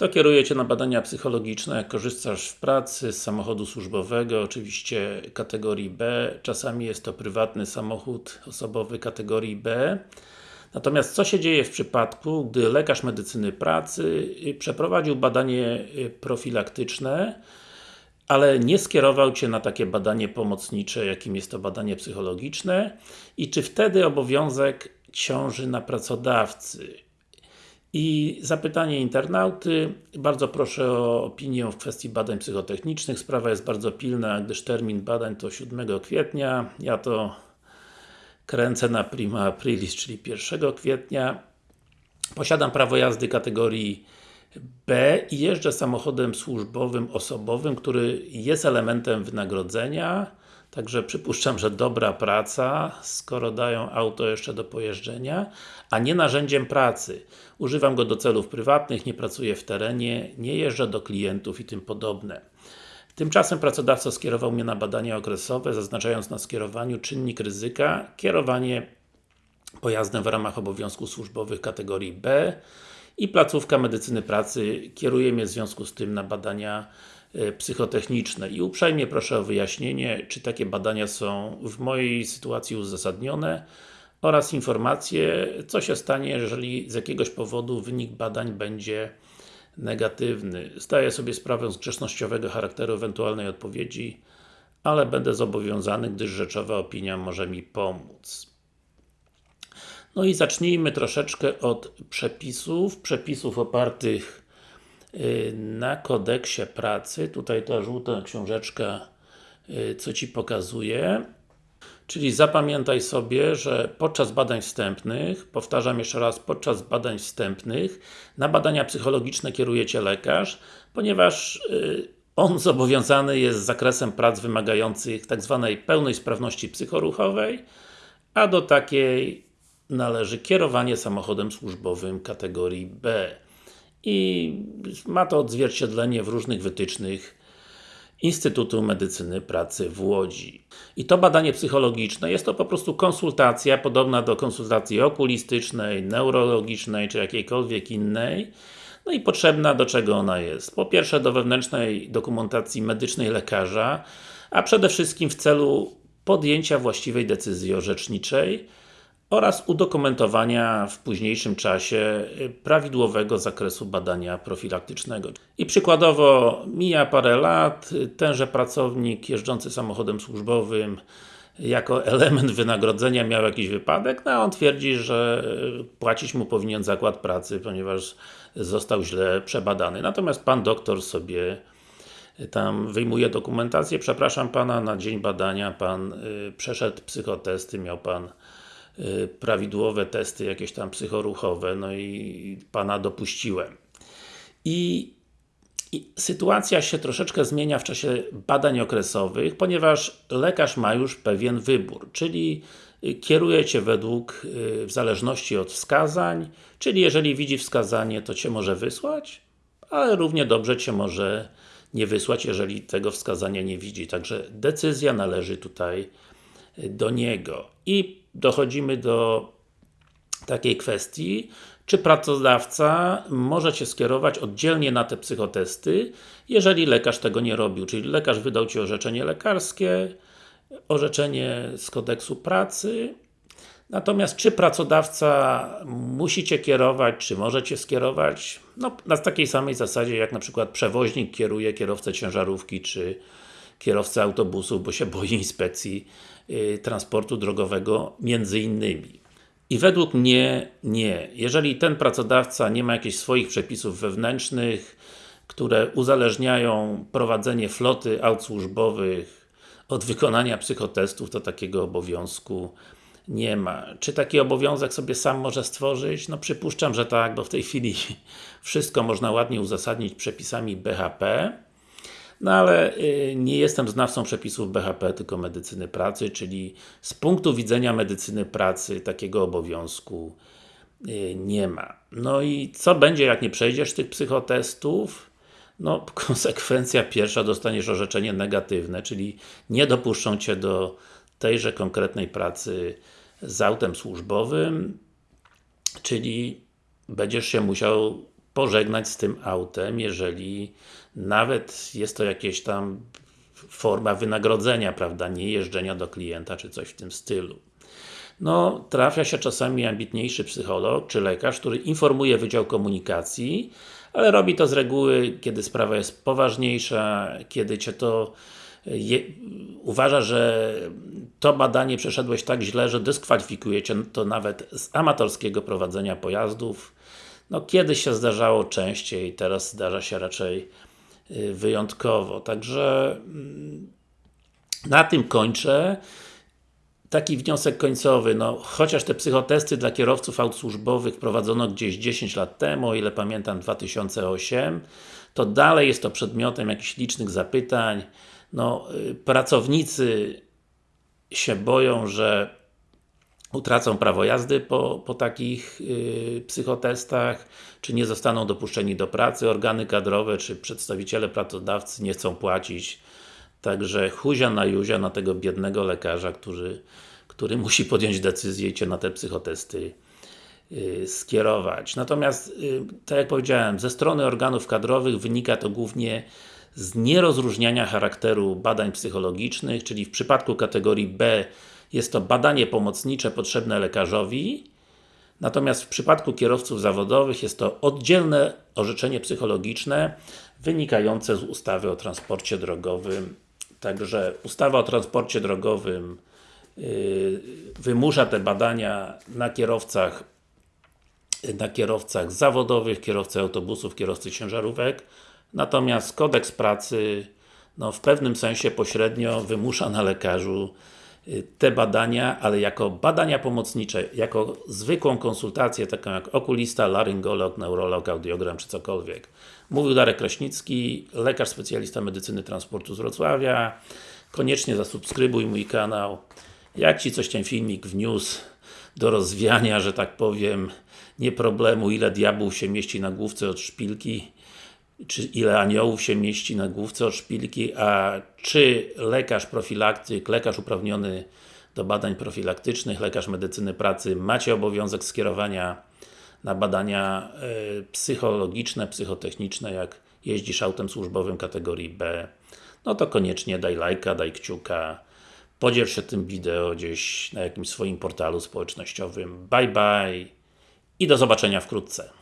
To kieruje Cię na badania psychologiczne, jak korzystasz w pracy z samochodu służbowego, oczywiście kategorii B, czasami jest to prywatny samochód osobowy kategorii B. Natomiast co się dzieje w przypadku, gdy lekarz medycyny pracy przeprowadził badanie profilaktyczne, ale nie skierował Cię na takie badanie pomocnicze, jakim jest to badanie psychologiczne i czy wtedy obowiązek ciąży na pracodawcy? I zapytanie internauty, bardzo proszę o opinię w kwestii badań psychotechnicznych, sprawa jest bardzo pilna, gdyż termin badań to 7 kwietnia, ja to kręcę na prima aprilis, czyli 1 kwietnia. Posiadam prawo jazdy kategorii B i jeżdżę samochodem służbowym, osobowym, który jest elementem wynagrodzenia, Także przypuszczam, że dobra praca, skoro dają auto jeszcze do pojeżdżenia, a nie narzędziem pracy. Używam go do celów prywatnych, nie pracuję w terenie, nie jeżdżę do klientów i tym podobne. Tymczasem pracodawca skierował mnie na badania okresowe, zaznaczając na skierowaniu czynnik ryzyka, kierowanie pojazdem w ramach obowiązków służbowych kategorii B i placówka medycyny pracy kieruje mnie w związku z tym na badania psychotechniczne i uprzejmie proszę o wyjaśnienie, czy takie badania są w mojej sytuacji uzasadnione oraz informacje, co się stanie, jeżeli z jakiegoś powodu wynik badań będzie negatywny. Zdaję sobie sprawę z grzecznościowego charakteru ewentualnej odpowiedzi, ale będę zobowiązany, gdyż rzeczowa opinia może mi pomóc. No i zacznijmy troszeczkę od przepisów, przepisów opartych na kodeksie pracy, tutaj ta żółta książeczka y, co Ci pokazuje Czyli zapamiętaj sobie, że podczas badań wstępnych, powtarzam jeszcze raz, podczas badań wstępnych, na badania psychologiczne kieruje Cię lekarz, ponieważ y, on zobowiązany jest z zakresem prac wymagających tak zwanej pełnej sprawności psychoruchowej, a do takiej należy kierowanie samochodem służbowym kategorii B i ma to odzwierciedlenie w różnych wytycznych Instytutu Medycyny Pracy w Łodzi. I to badanie psychologiczne jest to po prostu konsultacja, podobna do konsultacji okulistycznej, neurologicznej, czy jakiejkolwiek innej. No i potrzebna do czego ona jest? Po pierwsze do wewnętrznej dokumentacji medycznej lekarza, a przede wszystkim w celu podjęcia właściwej decyzji orzeczniczej, oraz udokumentowania w późniejszym czasie y, prawidłowego zakresu badania profilaktycznego. I przykładowo, mija parę lat, y, tenże pracownik jeżdżący samochodem służbowym jako element wynagrodzenia miał jakiś wypadek, no a on twierdzi, że y, płacić mu powinien zakład pracy, ponieważ został źle przebadany. Natomiast Pan doktor sobie tam wyjmuje dokumentację, przepraszam Pana, na dzień badania Pan przeszedł psychotesty, miał Pan prawidłowe testy jakieś tam psychoruchowe, no i Pana dopuściłem. I, I, sytuacja się troszeczkę zmienia w czasie badań okresowych, ponieważ lekarz ma już pewien wybór, czyli y, kieruje Cię według, y, w zależności od wskazań, czyli jeżeli widzi wskazanie, to Cię może wysłać, ale równie dobrze Cię może nie wysłać, jeżeli tego wskazania nie widzi. Także decyzja należy tutaj do niego. I dochodzimy do takiej kwestii, czy pracodawca może Cię skierować oddzielnie na te psychotesty, jeżeli lekarz tego nie robił, czyli lekarz wydał Ci orzeczenie lekarskie, orzeczenie z kodeksu pracy, natomiast czy pracodawca musi Cię kierować, czy może Cię skierować, no na takiej samej zasadzie, jak na przykład przewoźnik kieruje kierowcę ciężarówki, czy kierowcę autobusu, bo się boi inspekcji y, transportu drogowego, między innymi. I według mnie nie. Jeżeli ten pracodawca nie ma jakichś swoich przepisów wewnętrznych, które uzależniają prowadzenie floty aut służbowych od wykonania psychotestów, to takiego obowiązku nie ma. Czy taki obowiązek sobie sam może stworzyć? No przypuszczam, że tak, bo w tej chwili wszystko można ładnie uzasadnić przepisami BHP. No ale y, nie jestem znawcą przepisów BHP, tylko medycyny pracy, czyli z punktu widzenia medycyny pracy takiego obowiązku y, nie ma. No i co będzie, jak nie przejdziesz tych psychotestów? No, konsekwencja pierwsza, dostaniesz orzeczenie negatywne, czyli nie dopuszczą Cię do tejże konkretnej pracy z autem służbowym, czyli będziesz się musiał pożegnać z tym autem, jeżeli nawet jest to jakieś tam forma wynagrodzenia, prawda, nie jeżdżenia do klienta, czy coś w tym stylu. No, trafia się czasami ambitniejszy psycholog, czy lekarz, który informuje Wydział Komunikacji, ale robi to z reguły, kiedy sprawa jest poważniejsza, kiedy Cię to je, uważa, że to badanie przeszedłeś tak źle, że dyskwalifikuje Cię to nawet z amatorskiego prowadzenia pojazdów. No kiedyś się zdarzało częściej, teraz zdarza się raczej wyjątkowo. Także mm, na tym kończę. Taki wniosek końcowy, no chociaż te psychotesty dla kierowców aut służbowych prowadzono gdzieś 10 lat temu, o ile pamiętam 2008, to dalej jest to przedmiotem jakichś licznych zapytań. No, y, pracownicy się boją, że utracą prawo jazdy po, po takich yy, psychotestach, czy nie zostaną dopuszczeni do pracy, organy kadrowe, czy przedstawiciele pracodawcy nie chcą płacić Także huzia na juzia na tego biednego lekarza, który, który musi podjąć decyzję i Cię na te psychotesty yy, skierować. Natomiast, yy, tak jak powiedziałem, ze strony organów kadrowych wynika to głównie z nierozróżniania charakteru badań psychologicznych, czyli w przypadku kategorii B jest to badanie pomocnicze potrzebne lekarzowi, natomiast w przypadku kierowców zawodowych jest to oddzielne orzeczenie psychologiczne wynikające z ustawy o transporcie drogowym Także ustawa o transporcie drogowym yy, wymusza te badania na kierowcach na kierowcach zawodowych, kierowcy autobusów, kierowcy ciężarówek. Natomiast kodeks pracy no, w pewnym sensie pośrednio wymusza na lekarzu te badania, ale jako badania pomocnicze, jako zwykłą konsultację, taką jak okulista, laryngolog, neurolog, audiogram czy cokolwiek. Mówił Darek Kraśnicki, lekarz specjalista medycyny transportu z Wrocławia. Koniecznie zasubskrybuj mój kanał. Jak Ci coś ten filmik wniósł do rozwiania, że tak powiem, nie problemu, ile diabłów się mieści na główce od szpilki, czy ile aniołów się mieści na główce od szpilki, a czy lekarz profilaktyk, lekarz uprawniony do badań profilaktycznych, lekarz medycyny pracy macie obowiązek skierowania na badania y, psychologiczne, psychotechniczne, jak jeździsz autem służbowym kategorii B, no to koniecznie daj lajka, daj kciuka, podziel się tym wideo gdzieś na jakimś swoim portalu społecznościowym. Bye bye i do zobaczenia wkrótce.